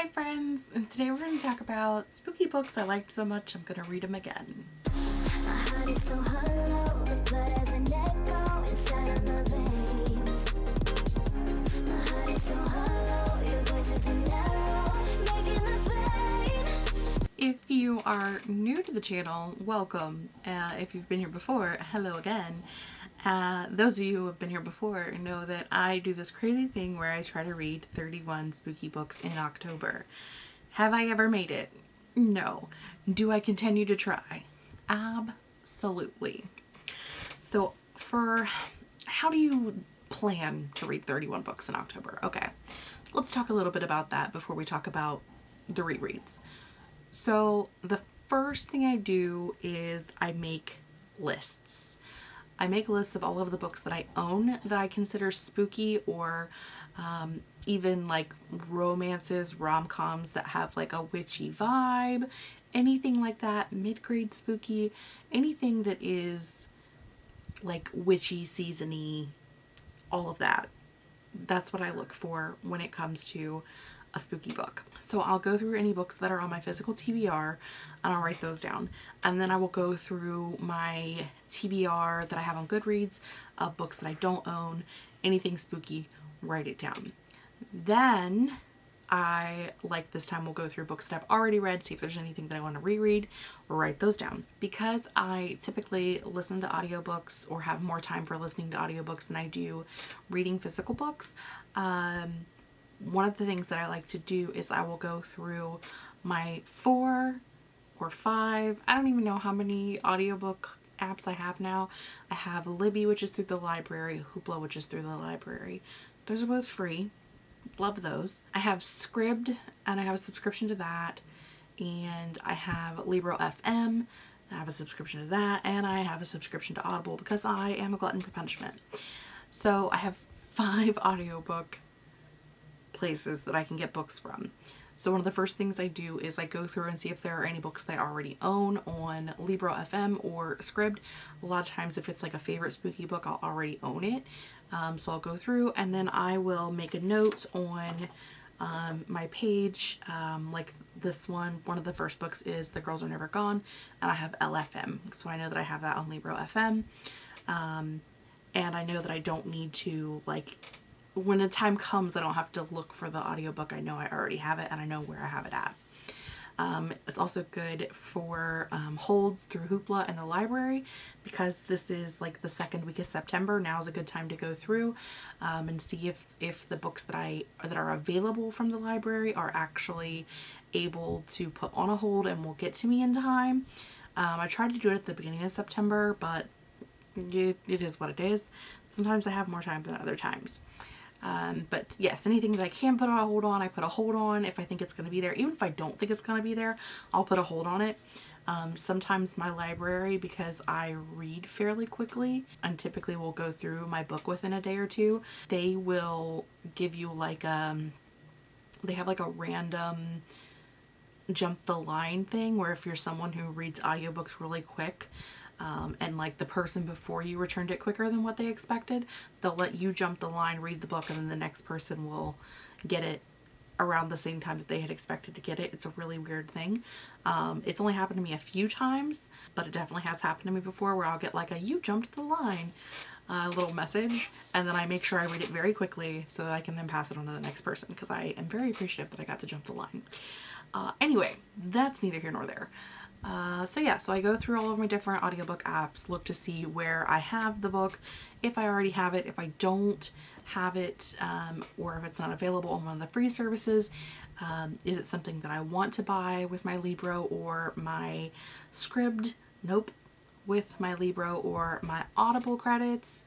Hi friends, and today we're going to talk about spooky books I liked so much I'm going to read them again. If you are new to the channel, welcome. Uh, if you've been here before, hello again. Uh, those of you who have been here before know that I do this crazy thing where I try to read 31 spooky books in October. Have I ever made it? No. Do I continue to try? Absolutely. So for how do you plan to read 31 books in October? Okay, let's talk a little bit about that before we talk about the rereads. So the first thing I do is I make lists. I make lists of all of the books that I own that I consider spooky or um, even like romances, rom-coms that have like a witchy vibe, anything like that, mid-grade spooky, anything that is like witchy, seasony, all of that. That's what I look for when it comes to a spooky book. So I'll go through any books that are on my physical TBR and I'll write those down. And then I will go through my TBR that I have on Goodreads of books that I don't own, anything spooky, write it down. Then I, like this time, will go through books that I've already read, see if there's anything that I want to reread, write those down. Because I typically listen to audiobooks or have more time for listening to audiobooks than I do reading physical books, um, one of the things that I like to do is I will go through my four or five, I don't even know how many audiobook apps I have now. I have Libby, which is through the library, Hoopla, which is through the library. Those are both free. Love those. I have Scribd, and I have a subscription to that. And I have Libro FM. I have a subscription to that. And I have a subscription to Audible because I am a glutton for punishment. So I have five audiobook places that I can get books from. So one of the first things I do is I go through and see if there are any books that I already own on Libro FM or Scribd. A lot of times if it's like a favorite spooky book, I'll already own it. Um, so I'll go through and then I will make a note on um, my page. Um, like this one, one of the first books is The Girls Are Never Gone and I have LFM. So I know that I have that on Libro FM. Um, and I know that I don't need to like when the time comes I don't have to look for the audiobook. I know I already have it and I know where I have it at. Um, it's also good for um, holds through Hoopla and the library because this is like the second week of September. Now is a good time to go through um, and see if, if the books that I that are available from the library are actually able to put on a hold and will get to me in time. Um, I tried to do it at the beginning of September, but it, it is what it is. Sometimes I have more time than other times. Um, but yes, anything that I can put a hold on, I put a hold on if I think it's going to be there. Even if I don't think it's going to be there, I'll put a hold on it. Um, sometimes my library, because I read fairly quickly and typically will go through my book within a day or two, they will give you like, um, they have like a random jump the line thing where if you're someone who reads audiobooks really quick, um, and like the person before you returned it quicker than what they expected, they'll let you jump the line, read the book, and then the next person will get it around the same time that they had expected to get it. It's a really weird thing. Um, it's only happened to me a few times, but it definitely has happened to me before where I'll get like a you jumped the line uh, little message and then I make sure I read it very quickly so that I can then pass it on to the next person because I am very appreciative that I got to jump the line. Uh, anyway, that's neither here nor there. Uh, so yeah, so I go through all of my different audiobook apps, look to see where I have the book, if I already have it, if I don't have it, um, or if it's not available on one of the free services, um, is it something that I want to buy with my Libro or my Scribd? Nope. With my Libro or my Audible credits.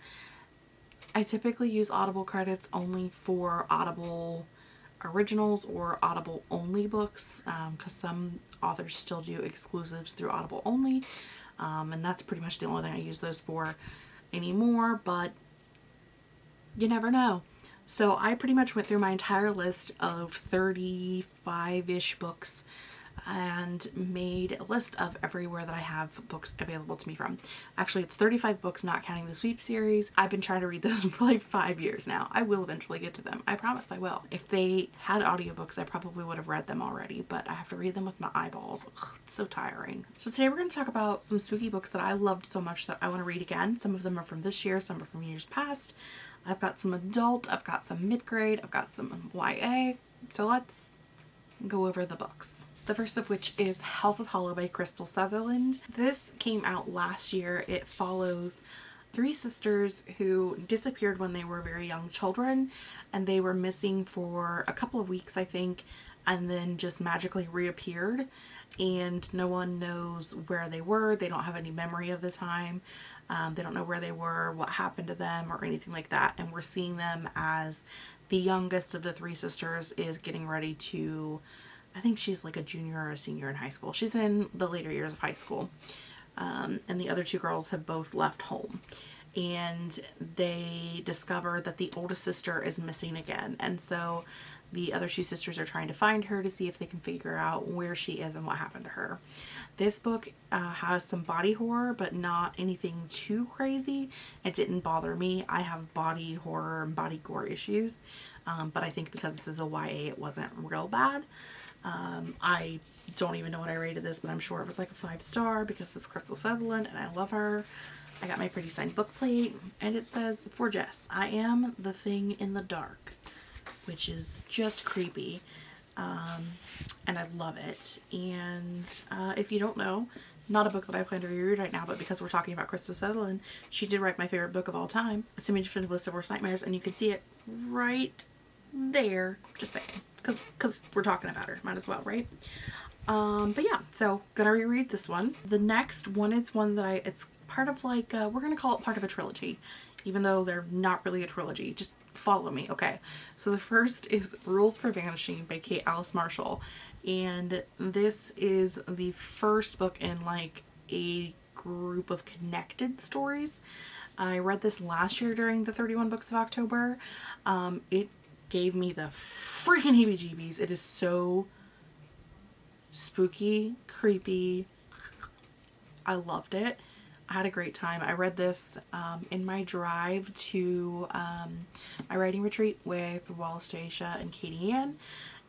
I typically use Audible credits only for Audible originals or Audible only books because um, some authors still do exclusives through Audible only um, and that's pretty much the only thing I use those for anymore but you never know. So I pretty much went through my entire list of 35-ish books and made a list of everywhere that I have books available to me from. Actually, it's 35 books, not counting the sweep series. I've been trying to read those for like five years now. I will eventually get to them. I promise I will. If they had audiobooks, I probably would have read them already, but I have to read them with my eyeballs. Ugh, it's so tiring. So today we're going to talk about some spooky books that I loved so much that I want to read again. Some of them are from this year, some are from years past. I've got some adult, I've got some mid-grade, I've got some YA. So let's go over the books. The first of which is House of Hollow by Krystal Sutherland. This came out last year. It follows three sisters who disappeared when they were very young children and they were missing for a couple of weeks I think and then just magically reappeared and no one knows where they were. They don't have any memory of the time. Um, they don't know where they were, what happened to them or anything like that and we're seeing them as the youngest of the three sisters is getting ready to I think she's like a junior or a senior in high school. She's in the later years of high school. Um, and the other two girls have both left home. And they discover that the oldest sister is missing again. And so the other two sisters are trying to find her to see if they can figure out where she is and what happened to her. This book uh, has some body horror, but not anything too crazy. It didn't bother me. I have body horror and body gore issues, um, but I think because this is a YA, it wasn't real bad. Um, I don't even know what I rated this, but I'm sure it was like a five star because it's Krystal Sutherland and I love her. I got my pretty signed book plate and it says, for Jess, I am the thing in the dark, which is just creepy. Um, and I love it. And uh, if you don't know, not a book that I plan to reread right now, but because we're talking about Krystal Sutherland, she did write my favorite book of all time, A Semi-Definitive List of Worst Nightmares, and you can see it right there. Just saying. Because because we're talking about her might as well right? Um but yeah so gonna reread this one. The next one is one that i it's part of like uh, we're gonna call it part of a trilogy even though they're not really a trilogy. Just follow me okay? So the first is rules for vanishing by kate alice marshall and this is the first book in like a group of connected stories. I read this last year during the 31 books of October. Um, it gave me the freaking heebie-jeebies. It is so spooky, creepy. I loved it. I had a great time. I read this um, in my drive to um, my writing retreat with Wallace Daisha and Katie Ann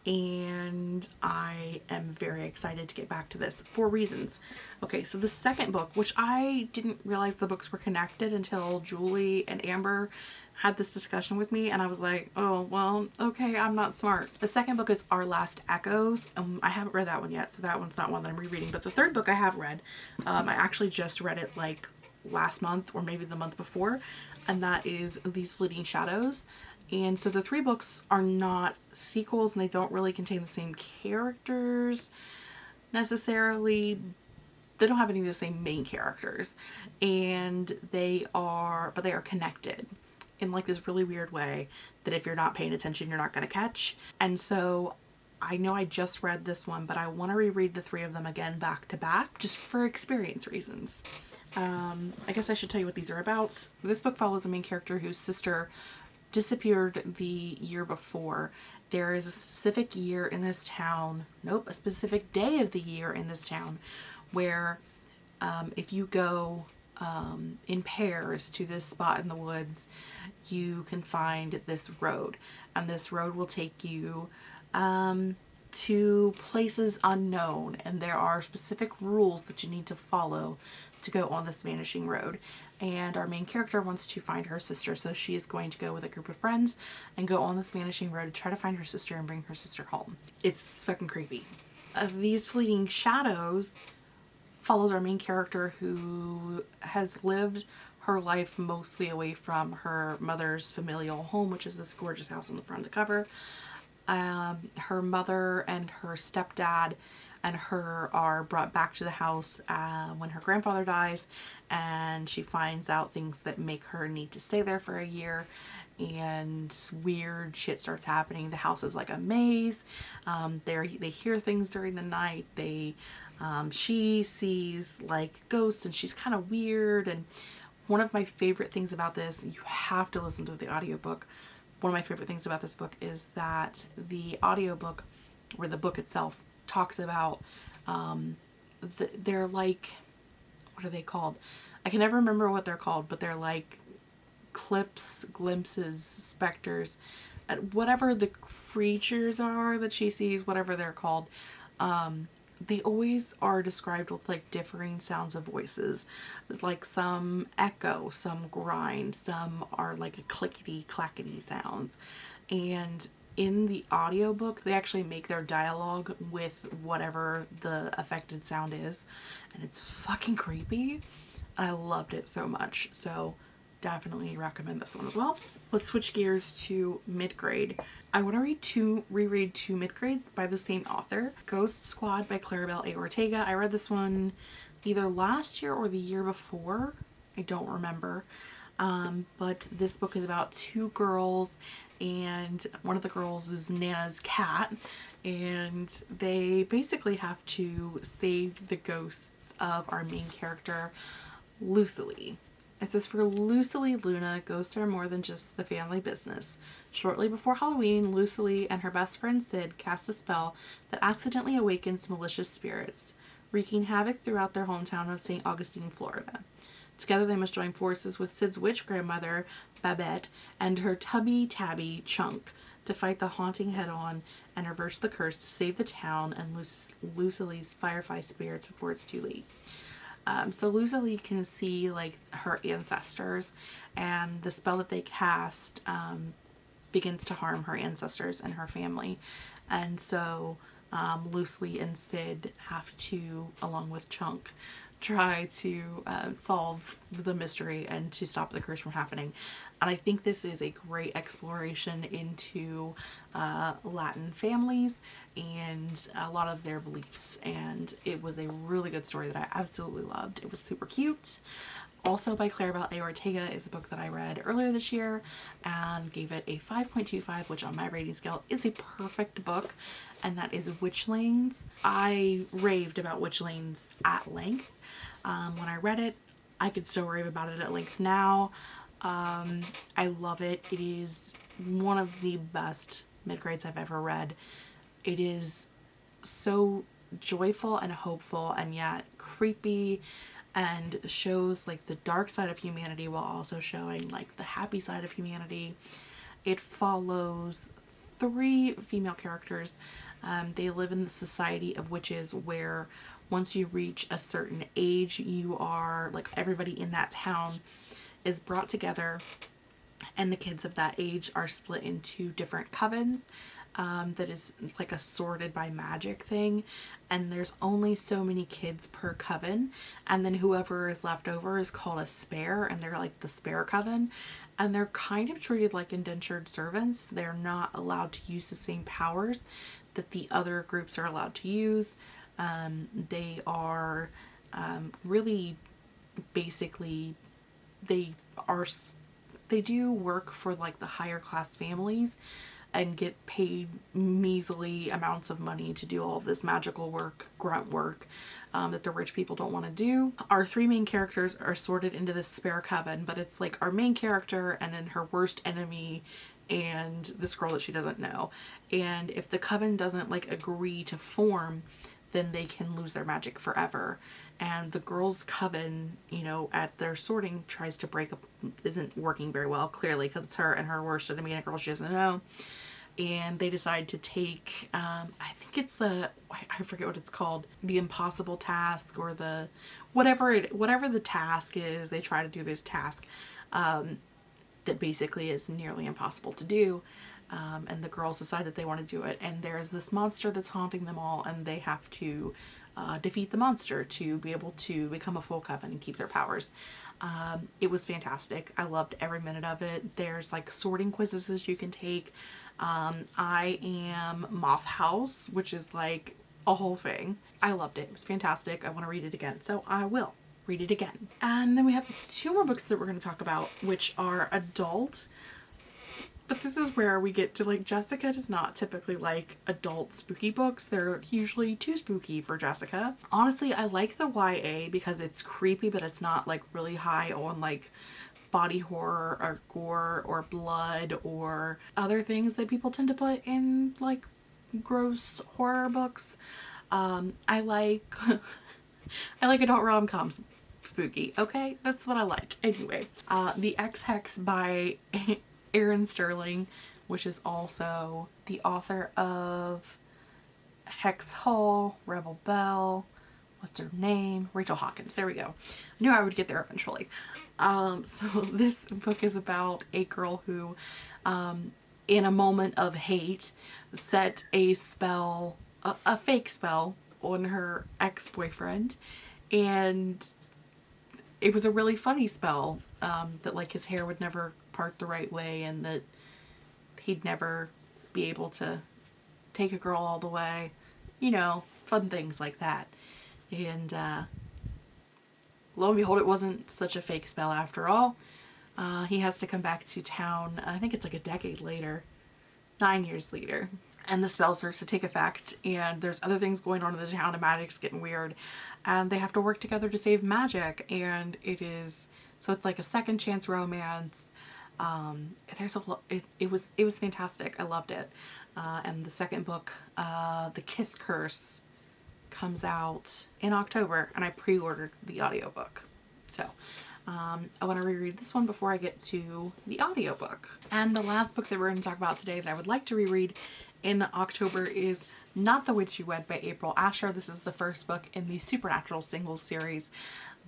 and I am very excited to get back to this for reasons. Okay, so the second book, which I didn't realize the books were connected until Julie and Amber had this discussion with me and I was like, oh, well, okay, I'm not smart. The second book is Our Last Echoes. Um, I haven't read that one yet, so that one's not one that I'm rereading. But the third book I have read, um, I actually just read it like last month or maybe the month before, and that is These Fleeting Shadows. And so the three books are not sequels and they don't really contain the same characters necessarily. They don't have any of the same main characters and they are, but they are connected in like this really weird way that if you're not paying attention, you're not going to catch. And so I know I just read this one, but I want to reread the three of them again back to back just for experience reasons. Um, I guess I should tell you what these are about. This book follows a main character whose sister disappeared the year before. There is a specific year in this town, nope, a specific day of the year in this town where um, if you go um, in pairs to this spot in the woods, you can find this road. And this road will take you um, to places unknown. And there are specific rules that you need to follow to go on this vanishing road and our main character wants to find her sister so she is going to go with a group of friends and go on this vanishing road to try to find her sister and bring her sister home. It's fucking creepy. Uh, these fleeting shadows follows our main character who has lived her life mostly away from her mother's familial home which is this gorgeous house on the front of the cover. Um, her mother and her stepdad and her are brought back to the house uh, when her grandfather dies and she finds out things that make her need to stay there for a year and weird shit starts happening. The house is like a maze. Um, they they hear things during the night. They um, she sees like ghosts and she's kind of weird and one of my favorite things about this, you have to listen to the audiobook. One of my favorite things about this book is that the audiobook or the book itself talks about um, the, they're like what are they called? I can never remember what they're called, but they're like clips, glimpses, specters, whatever the creatures are that she sees, whatever they're called. Um, they always are described with like differing sounds of voices. Like some echo some grind some are like a clickety clackety sounds. And in the audiobook they actually make their dialogue with whatever the affected sound is. And it's fucking creepy. I loved it so much. So definitely recommend this one as well. Let's switch gears to mid-grade I want to read two, reread two mid-grades by the same author. Ghost Squad by Claribel A. Ortega. I read this one either last year or the year before. I don't remember. Um, but this book is about two girls and one of the girls is Nana's cat and they basically have to save the ghosts of our main character Lucily. It says for Lucily Luna, ghosts are more than just the family business. Shortly before Halloween, Lucily and her best friend Sid cast a spell that accidentally awakens malicious spirits, wreaking havoc throughout their hometown of St. Augustine, Florida. Together they must join forces with Sid's witch grandmother, Babette, and her tubby tabby, Chunk, to fight the haunting head-on and reverse the curse to save the town and Lucily's firefly spirits before it's too late. Um, so Lucily can see like her ancestors and the spell that they cast um, begins to harm her ancestors and her family. And so um, Lucily and Sid have to, along with Chunk, try to uh, solve the mystery and to stop the curse from happening. And I think this is a great exploration into uh, Latin families and a lot of their beliefs. And it was a really good story that I absolutely loved. It was super cute. Also by Claribel A. Ortega is a book that I read earlier this year and gave it a 5.25, which on my rating scale is a perfect book. And that is Witchlings. I raved about Witchlings at length um, when I read it. I could still rave about it at length now. Um, I love it. It is one of the best mid-grades I've ever read. It is so joyful and hopeful and yet creepy and shows like the dark side of humanity while also showing like the happy side of humanity. It follows three female characters. Um, they live in the society of witches where once you reach a certain age you are like everybody in that town is brought together and the kids of that age are split into different covens um, that is like a sorted by magic thing. And there's only so many kids per coven. And then whoever is left over is called a spare and they're like the spare coven. And they're kind of treated like indentured servants. They're not allowed to use the same powers that the other groups are allowed to use. Um, they are um, really basically they are they do work for like the higher class families and get paid measly amounts of money to do all of this magical work, grunt work um, that the rich people don't want to do. Our three main characters are sorted into this spare coven, but it's like our main character and then her worst enemy and this girl that she doesn't know. And if the coven doesn't like agree to form, then they can lose their magic forever. And the girls' coven, you know, at their sorting tries to break up, isn't working very well, clearly, because it's her and her worst enemy and a girl she doesn't know. And they decide to take, um, I think it's a, I forget what it's called, the impossible task or the, whatever it, whatever the task is, they try to do this task um, that basically is nearly impossible to do um, and the girls decide that they want to do it and there's this monster that's haunting them all and they have to uh, defeat the monster to be able to become a full coven and keep their powers. Um, it was fantastic. I loved every minute of it. There's like sorting quizzes you can take. Um, I am Moth House, which is like a whole thing. I loved it. It was fantastic. I want to read it again, so I will read it again. And then we have two more books that we're going to talk about, which are adult but this is where we get to like Jessica does not typically like adult spooky books. They're usually too spooky for Jessica. Honestly, I like the YA because it's creepy but it's not like really high on like body horror or gore or blood or other things that people tend to put in like gross horror books. Um, I like I like adult rom-coms spooky. Okay, that's what I like. Anyway, uh, The Ex Hex by Erin Sterling, which is also the author of Hex Hall, Rebel Belle, what's her name? Rachel Hawkins. There we go. I knew I would get there eventually. Um, so this book is about a girl who, um, in a moment of hate, set a spell, a, a fake spell on her ex-boyfriend and it was a really funny spell um, that like his hair would never part the right way and that he'd never be able to take a girl all the way you know fun things like that. And uh, lo and behold it wasn't such a fake spell after all. Uh, he has to come back to town I think it's like a decade later nine years later and the spell starts to take effect and there's other things going on in the town and magic's getting weird and they have to work together to save magic and it is so it's like a second chance romance um there's a it, it was it was fantastic i loved it uh, and the second book uh the kiss curse comes out in october and i pre-ordered the audiobook so um, I want to reread this one before I get to the audiobook. And the last book that we're going to talk about today that I would like to reread in October is Not the Witch You Wed by April Asher. This is the first book in the Supernatural singles series.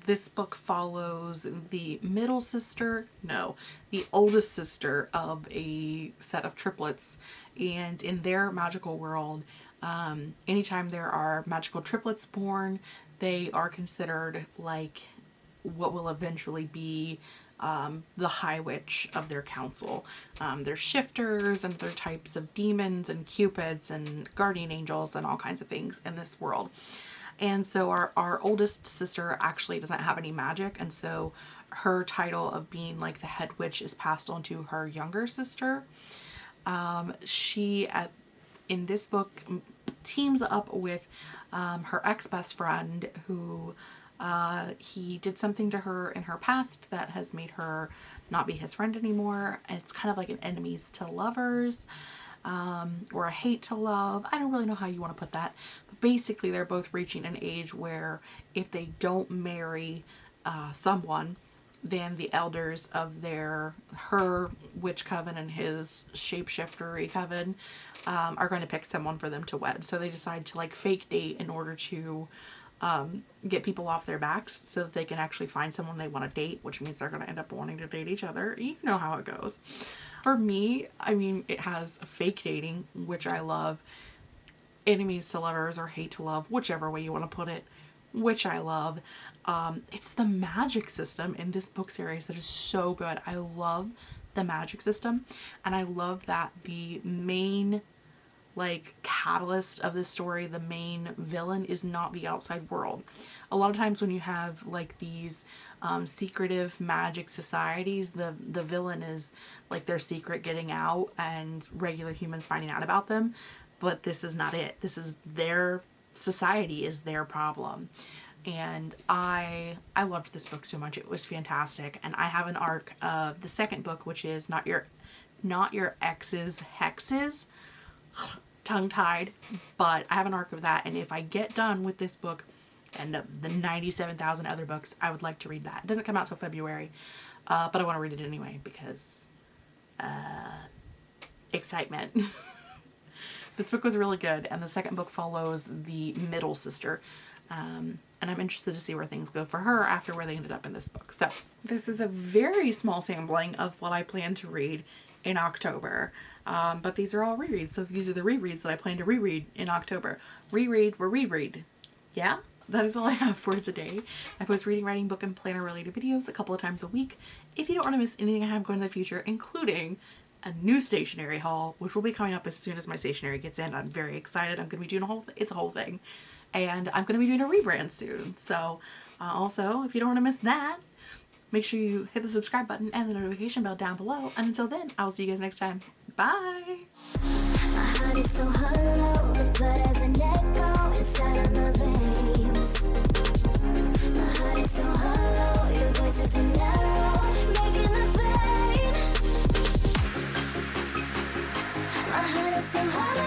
This book follows the middle sister, no, the oldest sister of a set of triplets. And in their magical world, um, anytime there are magical triplets born, they are considered like what will eventually be um, the High Witch of their council. Um, there's shifters and other types of demons and cupids and guardian angels and all kinds of things in this world. And so our, our oldest sister actually doesn't have any magic and so her title of being like the head witch is passed on to her younger sister. Um, she at in this book teams up with um, her ex-best friend who uh, he did something to her in her past that has made her not be his friend anymore. It's kind of like an enemies to lovers um, or a hate to love. I don't really know how you want to put that. Basically they're both reaching an age where if they don't marry uh, someone, then the elders of their, her witch coven and his shapeshiftery coven um, are going to pick someone for them to wed. So they decide to like fake date in order to um, get people off their backs so that they can actually find someone they want to date, which means they're going to end up wanting to date each other. You know how it goes. For me, I mean, it has fake dating, which I love, enemies to lovers or hate to love, whichever way you want to put it, which I love. Um, it's the magic system in this book series that is so good. I love the magic system and I love that the main like catalyst of the story, the main villain is not the outside world. A lot of times when you have like these um, secretive magic societies, the, the villain is like their secret getting out and regular humans finding out about them. But this is not it. This is their society is their problem. And I I loved this book so much. It was fantastic. And I have an arc of the second book, which is not your not your ex's hexes tongue-tied, but I have an arc of that. And if I get done with this book and the 97,000 other books, I would like to read that. It doesn't come out till February, uh, but I want to read it anyway because uh, excitement. this book was really good, and the second book follows the middle sister. Um, and I'm interested to see where things go for her after where they ended up in this book. So this is a very small sampling of what I plan to read in October. Um, but these are all rereads. So these are the rereads that I plan to reread in October. Reread or reread. Yeah? That is all I have for today. I post reading, writing, book, and planner related videos a couple of times a week. If you don't want to miss anything I have going in the future, including a new stationery haul, which will be coming up as soon as my stationery gets in. I'm very excited. I'm going to be doing a whole, it's a whole thing. And I'm going to be doing a rebrand soon. So uh, also, if you don't want to miss that, Make sure you hit the subscribe button and the notification bell down below. And until then, I will see you guys next time. Bye! can hold